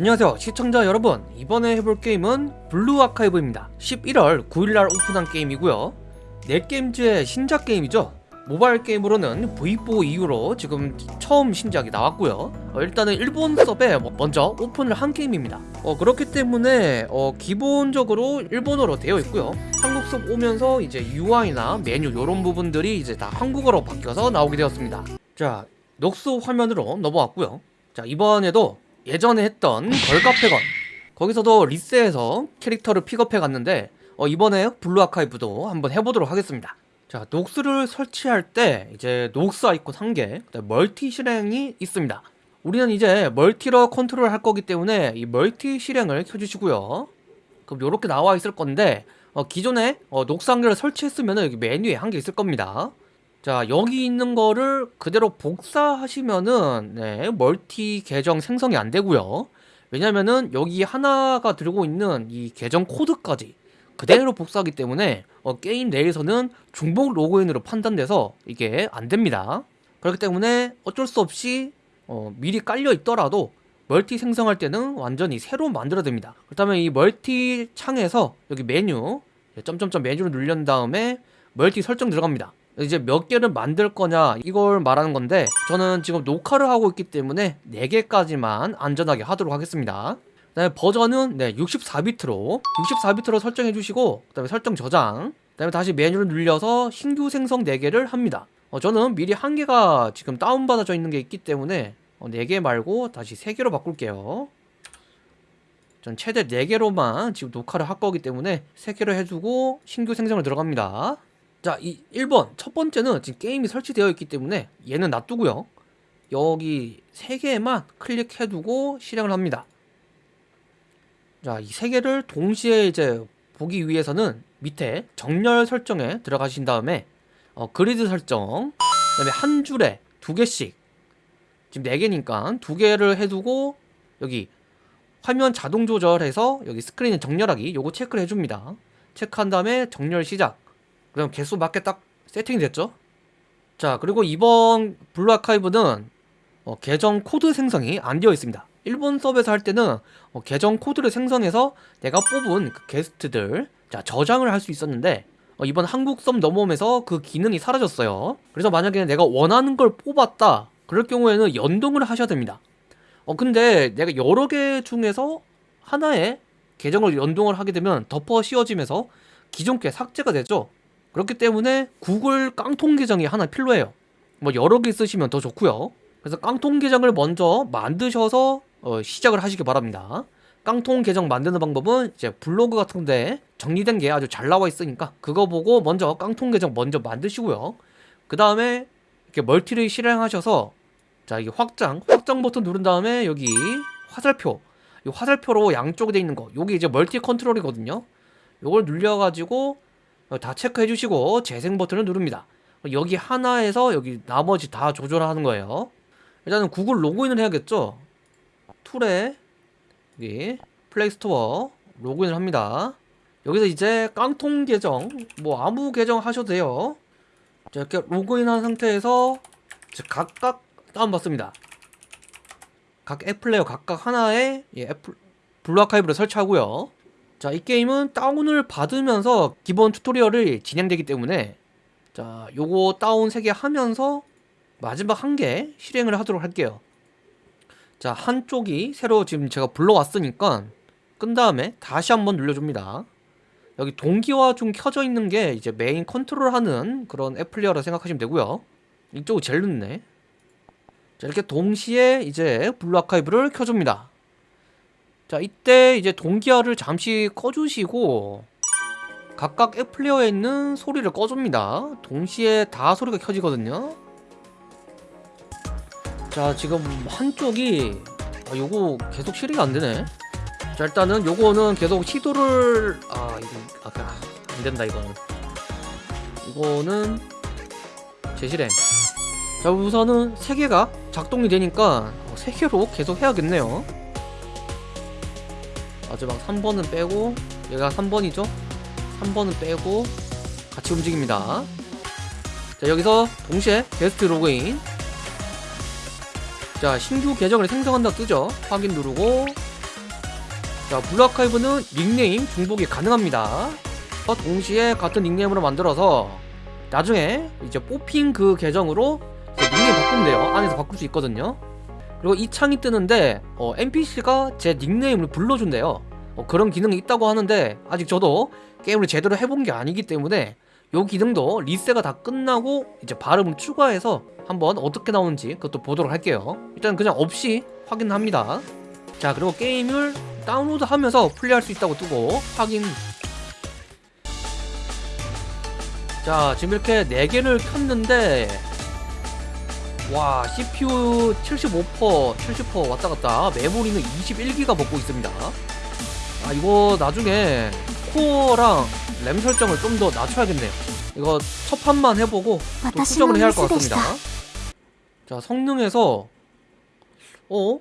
안녕하세요 시청자 여러분. 이번에 해볼 게임은 블루 아카이브입니다. 11월 9일날 오픈한 게임이고요. 넷게임즈의 신작 게임이죠. 모바일 게임으로는 V4 이후로 지금 처음 신작이 나왔고요. 어, 일단은 일본 서버에 뭐 먼저 오픈을 한 게임입니다. 어, 그렇기 때문에 어, 기본적으로 일본어로 되어 있고요. 한국 섭 오면서 이제 UI나 메뉴 이런 부분들이 이제 다 한국어로 바뀌어서 나오게 되었습니다. 자 녹스 화면으로 넘어왔고요. 자 이번에도 예전에 했던 걸카페건. 거기서도 리세해서 캐릭터를 픽업해 갔는데 어, 이번에 블루 아카이브도 한번 해보도록 하겠습니다. 자 녹스를 설치할 때 이제 녹스 아이콘 한개 멀티 실행이 있습니다. 우리는 이제 멀티로 컨트롤 할 거기 때문에 이 멀티 실행을 켜주시고요. 그럼 이렇게 나와 있을 건데 어, 기존에 어, 녹스 한 개를 설치했으면 여기 메뉴에 한 개 있을 겁니다 자 여기 있는 거를 그대로 복사하시면은 네, 멀티 계정 생성이 안 되고요. 왜냐면은 여기 하나가 들고 있는 이 계정 코드까지 그대로 복사하기 때문에 어, 게임 내에서는 중복 로그인으로 판단돼서 이게 안 됩니다. 그렇기 때문에 어쩔 수 없이 어, 미리 깔려 있더라도 멀티 생성할 때는 완전히 새로 만들어야 됩니다. 그렇다면 이 멀티 창에서 여기 메뉴 점점점 메뉴를 누른 다음에 멀티 설정 들어갑니다 이제 몇 개를 만들 거냐 이걸 말하는 건데 저는 지금 녹화를 하고 있기 때문에 4개까지만 안전하게 하도록 하겠습니다. 그 다음에 버전은 네 64비트로 64비트로 설정해 주시고 그 다음에 설정 저장 그 다음에 다시 메뉴를 눌려서 신규 생성 4개를 합니다. 어, 저는 미리 한 개가 지금 다운받아져 있는 게 있기 때문에 어, 4개 말고 다시 3개로 바꿀게요. 전 최대 4개로만 지금 녹화를 할 거기 때문에 3개로 해주고 신규 생성을 들어갑니다 자, 이 1번 첫 번째는 지금 게임이 설치되어 있기 때문에 얘는 놔두고요. 여기 세 개만 클릭해 두고 실행을 합니다. 자, 이세 개를 동시에 이제 보기 위해서는 밑에 정렬 설정에 들어가신 다음에 어, 그리드 설정, 그다음에 한 줄에 두 개씩 지금 네 개니까 두 개를 해 두고 여기 화면 자동 조절해서 여기 스크린 정렬하기 요거 체크를 해줍니다. 체크한 다음에 정렬 시작. 그럼 개수 맞게 딱 세팅이 됐죠? 자 그리고 이번 블루 아카이브는 어, 계정 코드 생성이 안 되어 있습니다. 일본 서버에서 할 때는 어, 계정 코드를 생성해서 내가 뽑은 그 게스트들 자 저장을 할 수 있었는데 어, 이번 한국 섭 넘어오면서 그 기능이 사라졌어요. 그래서 만약에 내가 원하는 걸 뽑았다 그럴 경우에는 연동을 하셔야 됩니다. 어 근데 내가 여러 개 중에서 하나의 계정을 연동을 하게 되면 덮어 씌워지면서 기존 게 삭제가 되죠 그렇기 때문에 구글 깡통 계정이 하나 필요해요. 뭐 여러 개 쓰시면 더 좋고요. 그래서 깡통 계정을 먼저 만드셔서 어, 시작을 하시기 바랍니다. 깡통 계정 만드는 방법은 이제 블로그 같은데 정리된 게 아주 잘 나와 있으니까 그거 보고 먼저 깡통 계정 먼저 만드시고요. 그 다음에 이렇게 멀티를 실행하셔서 자 이게 확장 확장 버튼 누른 다음에 여기 화살표 이 화살표로 양쪽에 돼 있는 거 여기 이제 멀티 컨트롤이거든요. 요걸 눌려가지고 어, 다 체크해 주시고 재생 버튼을 누릅니다. 여기 하나에서 여기 나머지 다 조절하는 거예요. 일단은 구글 로그인을 해야겠죠? 툴에 여기 플레이스토어 로그인을 합니다. 여기서 이제 깡통 계정 뭐 아무 계정 하셔도 돼요. 자 이렇게 로그인한 상태에서 각각 다운받습니다. 각 앱플레이어 각각 하나에 예, 앱을 블루아카이브를 설치하고요 자, 이 게임은 다운을 받으면서 기본 tutorial이 진행되기 때문에 자, 요거 다운 3개 하면서 마지막 한 개 실행을 하도록 할게요. 자, 한쪽이 새로 지금 제가 불러왔으니까 끈 다음에 다시 한번 눌러줍니다. 여기 동기화 중 켜져 있는 게 이제 메인 컨트롤 하는 그런 앱 플레이어라 생각하시면 되고요. 이쪽은 제일 늦네. 자, 이렇게 동시에 이제 블루 아카이브를 켜줍니다. 자 이때 이제 동기화를 잠시 꺼주시고 각각 앱 플레이어에 있는 소리를 꺼줍니다. 동시에 다 소리가 켜지거든요. 자 지금 한쪽이 아, 요거 계속 실행이 안되네. 자 일단은 요거는 계속 시도를 아 이거 아 안된다 이거는. 이거는 재실행. 자 우선은 3개가 작동이 되니까 3개로 계속 해야겠네요 마지막 3번은 빼고 얘가 3번이죠? 3번은 빼고 같이 움직입니다. 자 여기서 동시에 게스트 로그인. 자 신규 계정을 생성한다 뜨죠? 확인 누르고. 자 블루아카이브는 닉네임 중복이 가능합니다. 어, 동시에 같은 닉네임으로 만들어서 나중에 이제 뽑힌 그 계정으로 닉네임 바꾸면 돼요. 안에서 바꿀 수 있거든요 그리고 이 창이 뜨는데 어, NPC가 제 닉네임을 불러준대요. 어, 그런 기능이 있다고 하는데 아직 저도 게임을 제대로 해본 게 아니기 때문에 요 기능도 리세가 다 끝나고 이제 발음을 추가해서 한번 어떻게 나오는지 그것도 보도록 할게요. 일단 그냥 없이 확인합니다. 자 그리고 게임을 다운로드 하면서 플레이할 수 있다고 뜨고 확인. 자 지금 이렇게 4개를 켰는데 와 CPU 75% 70% 왔다갔다 메모리는 21기가 먹고 있습니다 아 이거 나중에 코어랑 램 설정을 좀 더 낮춰야겠네요 이거 첫 판만 해보고 또 수정을 해야 할 것 같습니다 자 성능에서 어?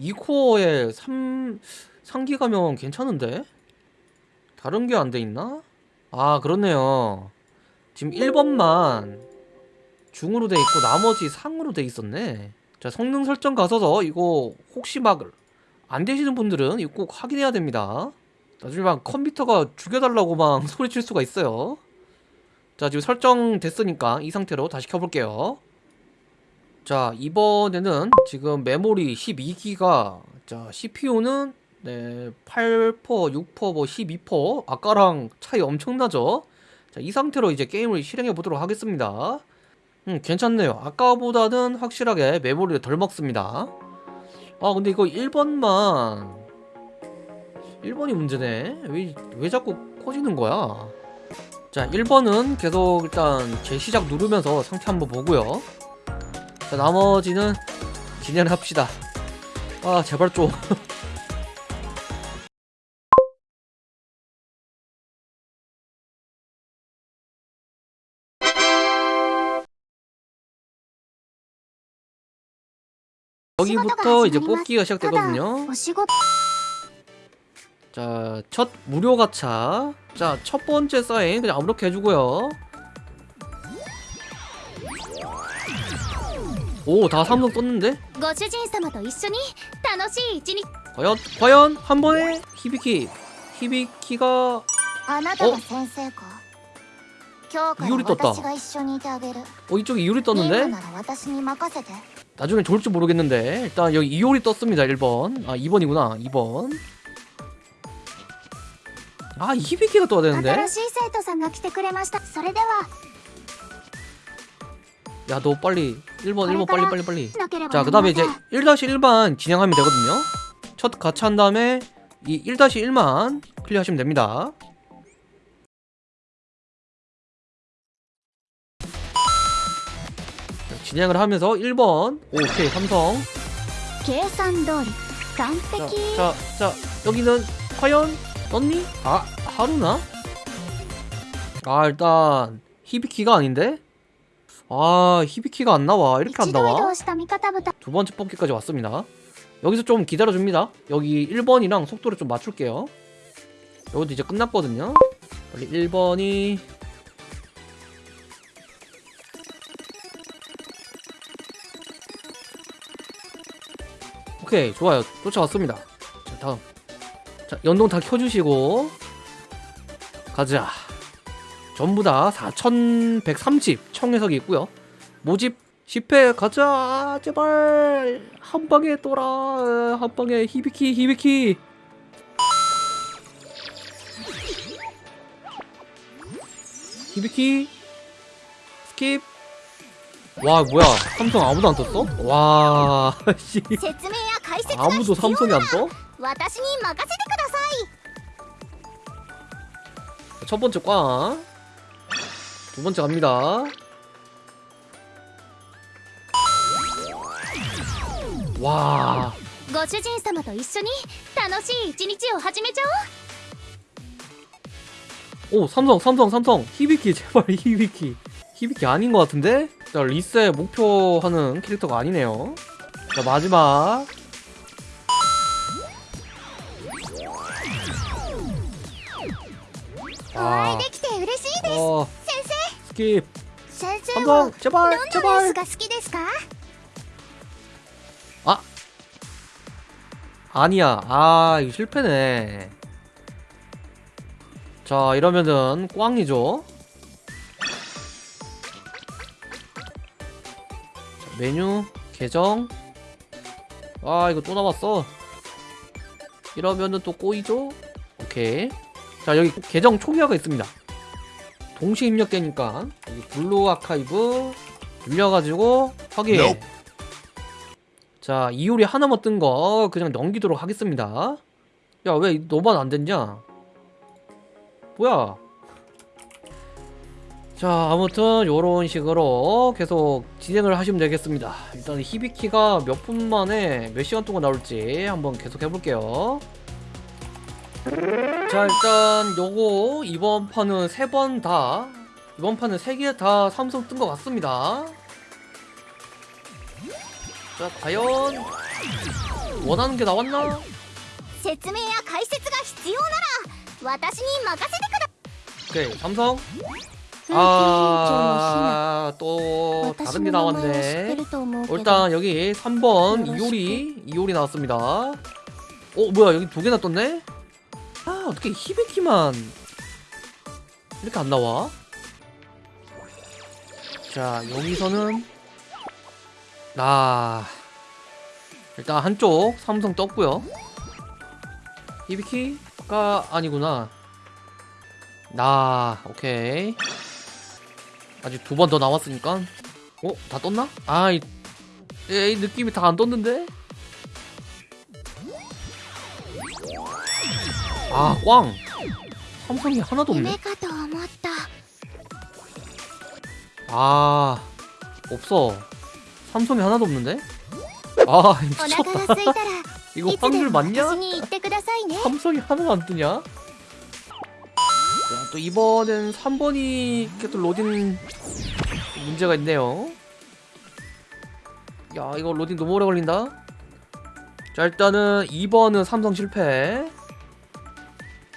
2코어에 3... 3기가면 괜찮은데? 다른 게 안 돼 있나? 아 그렇네요 지금 1번만 중으로 돼 있고 나머지 상으로 돼 있었네. 자 성능 설정 가서서 이거 혹시 막 안 되시는 분들은 이거 꼭 확인해야 됩니다. 나중에 막 컴퓨터가 죽여달라고 막 소리칠 수가 있어요. 자 지금 설정 됐으니까 이 상태로 다시 켜볼게요. 자 이번에는 지금 메모리 12기가 자 CPU는 네 8%, 6%, 뭐12% 아까랑 차이 엄청나죠? 자 이 상태로 이제 게임을 실행해 보도록 하겠습니다 음 괜찮네요. 아까보다는 확실하게 메모리를 덜 먹습니다. 아 근데 이거 1번만. 1번이 문제네. 왜, 왜 자꾸 커지는 거야? 자 1번은 계속 일단 재시작 누르면서 상태 한번 보고요. 자 나머지는 진행을 합시다. 아 제발 좀 여기부터 이제 뽑기가 시작되거든요. 자, 첫 무료 가차. 자, 첫 번째 사인 그냥 아무렇게 해주고요. 오, 다 3등 떴는데? 과연, 과연 한 번에 히비키 히비키가 어? 이효리 떴다. 어, 이쪽에 이효리 떴는데? 나중에 좋을지 모르겠는데 일단 여기 이올이 떴습니다 1번. 아 2번이구나 2번. 아 히비키가 떠야 되는데? 야 너 빨리 1번 1번 빨리 빨리 빨리. 자그 다음에 이제 1-1만 진행하면 되거든요. 첫 가차한 다음에 이 1-1만 클리어하시면 됩니다. 진행을 하면서 1번. 오케이 삼성. 자, 자, 자 여기는 과연 언니? 아. 하루나? 아 일단 히비키가 아닌데? 아 히비키가 안 나와. 이렇게 안 나와? 두 번째 뽑기까지 왔습니다. 여기서 좀 기다려줍니다. 여기 1번이랑 속도를 좀 맞출게요. 여기도 이제 끝났거든요. 여기 1번이 오케이 좋아요. 쫓아왔습니다. 자 다음. 자 연동 다 켜주시고. 가자. 전부 다 4130 청휘석이 있고요. 모집 10회 가자. 제발. 한 방에 떠라. 한 방에 히비키 히비키. 히비키. 스킵. 와 뭐야. 삼성 아무도 안 떴어? 와 씨. 説明や解説が 아무도 必要 삼성이 안 떠? 私に任せてください 첫 번째 꽝. 두 번째 갑니다. 와. ご主人様と一緒に楽しい一日を始めちゃおう 오, 삼성, 삼성, 삼성. 히비키, 제발 히비키. 히비키 아닌 것 같은데? 자, 리세 목표하는 캐릭터가 아니네요. 자, 마지막. お会いできて嬉しい 어, 先 스킵. 生先生は 삼성, 제발, どんなレース 제발. が好きですか 아니야. 아, 이거 실패네. 자, 이러면은 꽝이죠. 자, 메뉴, 계정. 아, 이거 또 남았어. 이러면은 또 꼬이죠? 오케이. 자, 여기 계정 초기화가 있습니다. 동시 입력되니까 여기 블루 아카이브 눌려가지고 확인. Nope. 자, 이오리 하나만 뜬 거 그냥 넘기도록 하겠습니다. 야, 왜 너만 안 됐냐? 뭐야? 자, 아무튼 요런 식으로 계속 진행을 하시면 되겠습니다. 일단 히비키가 몇 분 만에 몇 시간 동안 나올지 한번 계속 해볼게요. 자 일단 요거 이번 판은 세 번 다 이번 판은 세 개 다 삼성 뜬 것 같습니다. 자 과연 원하는 게 나왔나? 오케이 삼성? 아또 다른 게 나왔네. 어, 일단 여기 3번 이오리 이오리 나왔습니다. 어 뭐야 여기 두 개나 떴네? 아, 어떻게 히비키만 이렇게 안 나와? 자, 여기서는 아, 일단 한쪽 삼성 떴고요. 히비키가 아니구나. 나, 오케이. 아직 두 번 더 남았으니까. 어? 다 떴나? 아, 이, 에이, 느낌이 다 안 떴는데? 아, 꽝! 삼성이 하나도 없네. 아, 없어. 삼성이 하나도 없는데? 아, 미쳤다. 이거 확률 맞냐? 삼성이 하나도 안 뜨냐? 자, 또 이번엔 3번이 또 로딩 문제가 있네요. 야, 이거 로딩 너무 오래 걸린다. 자, 일단은 2번은 삼성 실패.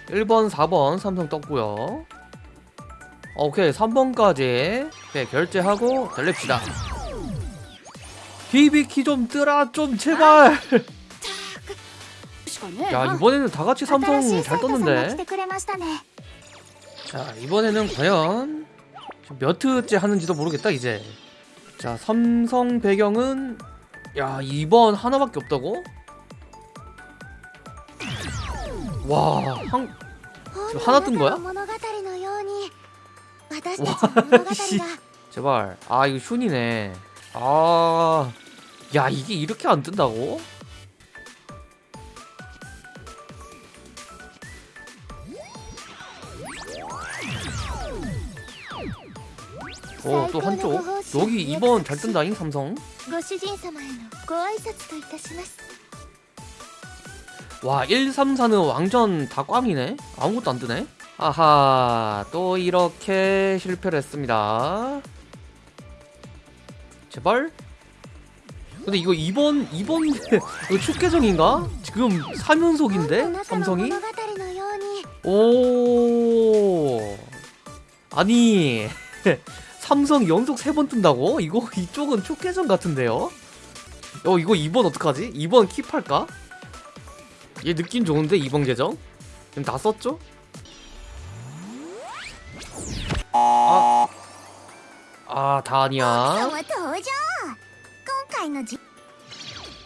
1번 4번 삼성 떴고요. 오케이 3번까지. 오케이 결제하고 달립시다. 비비키 좀 뜨라 좀 제발. 야 이번에는 다같이 삼성 잘 떴는데. 자 이번에는 과연 몇 트째 하는지도 모르겠다 이제. 자 삼성 배경은 야 2번 하나밖에 없다고? 와, 한 하나 뜬 거야? 와, 씨. 제발. 아, 이거 슌이네. 아, 야, 이게 이렇게 안 뜬다고? 어, 오, 또 한쪽. 여기 2번 잘 뜬다잉, 삼성. 와 134는 왕전 다 꽝이네 아무것도 안 뜨네 아하 또 이렇게 실패를 했습니다 제발 근데 이거 이번 이번 이거 축계정인가? 지금 3연속인데 삼성이? 오 아니 삼성 연속 3번 뜬다고? 이거 이쪽은 축계정 같은데요? 어 이거 2번 어떡하지? 2번 킵할까? 얘 느낌 좋은데 이번 계정? 그럼 다 썼죠? 아, 아 다니야.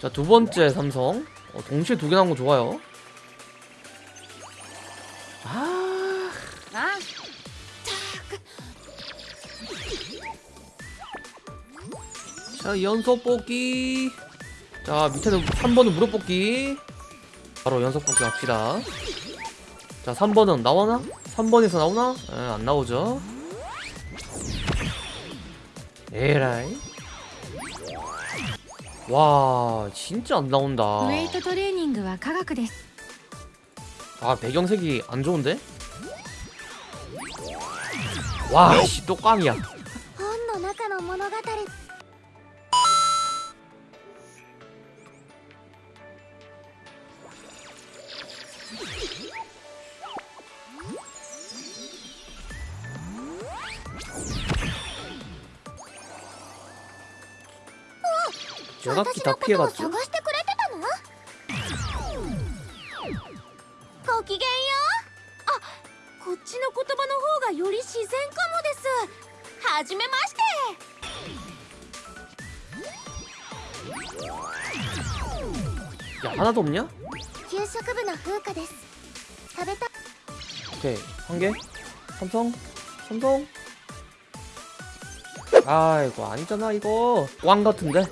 자 두번째 삼성. 어, 동시에 두 개 나온 거 좋아요. 아. 자 연속 뽑기. 자 밑에는 3번은 무릎 뽑기. 바로 연속 복귀 갑시다. 자 3번은 나오나? 3번에서 나오나? 에, 안 나오죠. 에라이. 와 진짜 안 나온다. 아 배경색이 안 좋은데? 와씨또 꽝이야. 연합기 다 피해가지고 야 하나도 없냐? 오케이 한개. 삼성 삼성. 아이고 아니잖아 이거. 왕 같은데?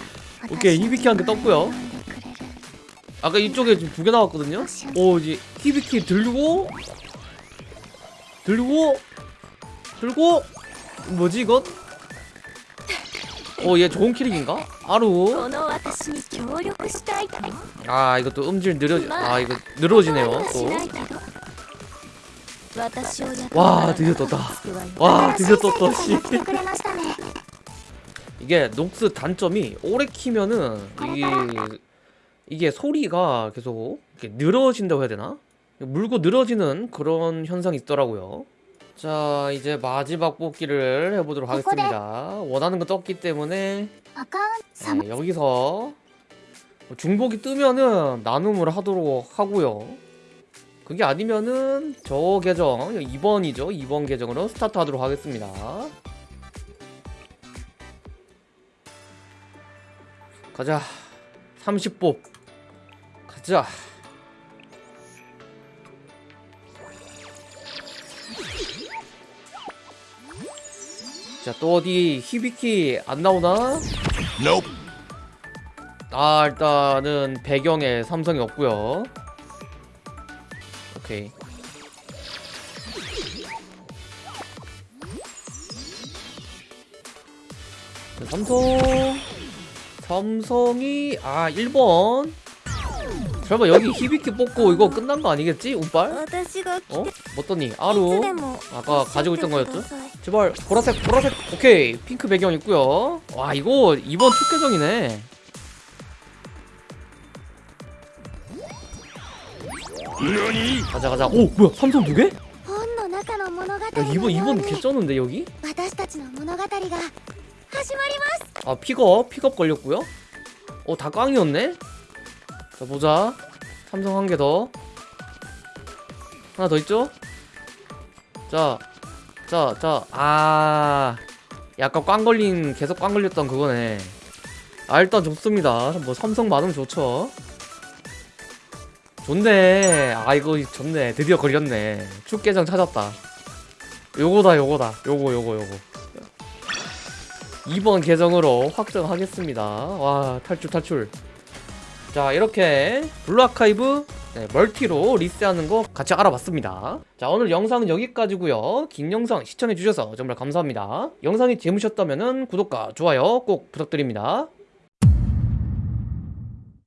오케이 히비키 한 개 떴고요. 아까 이쪽에 지금 두 개 나왔거든요? 오 이제 히비키 들고 들고 들고 뭐지 이건? 어 얘 좋은 키릭인가? 아루. 아 이것도 음질 느려 아 이거 느려지네요 또와 드디어 떴다. 와 드디어 떴다 씨. 이게 녹스 단점이 오래 키면은 이 이게 소리가 계속 늘어진다고 해야 되나? 물고 늘어지는 그런 현상이 있더라고요. 자 이제 마지막 뽑기를 해보도록 하겠습니다. 원하는 거 떴기 때문에 네, 여기서 중복이 뜨면은 나눔을 하도록 하고요. 그게 아니면은 저 계정 2번이죠. 2번 계정으로 스타트하도록 하겠습니다. 가자. 30뽑. 가자. 자, 또 어디 히비키 안 나오나? 아, 일단은 배경에 삼성이 없고요. 오케이. 자, 삼성 삼성이 아 1번 설마 여기 히비키 뽑고 이거 끝난 거 아니겠지? 운빨? 어? 어떠니? 아루 아까 가지고 있던 거였죠? 제발 보라색 보라색 오케이 핑크 배경 있고요 와 이거 이번 축계정이네 가자 가자 오 뭐야 삼성 두 개? 야 이번 이번 개쩌는데 여기? 아 픽업 픽업 걸렸고요. 어다 꽝이었네? 자 보자. 삼성 한 개 더. 하나 더 있죠? 자 자 자 아. 약간 꽝 걸린 계속 꽝 걸렸던 그거네. 아 일단 좋습니다. 뭐 삼성 많으면 좋죠. 좋네. 아 이거 좋네. 드디어 걸렸네. 축계정 찾았다. 요거다 요거다. 요거 요거 요거 2번 계정으로 확정하겠습니다. 와 탈출 탈출. 자 이렇게 블루아카이브 네, 멀티로 리세하는 거 같이 알아봤습니다. 자 오늘 영상은 여기까지고요. 긴 영상 시청해주셔서 정말 감사합니다. 영상이 재밌으셨다면 구독과 좋아요 꼭 부탁드립니다.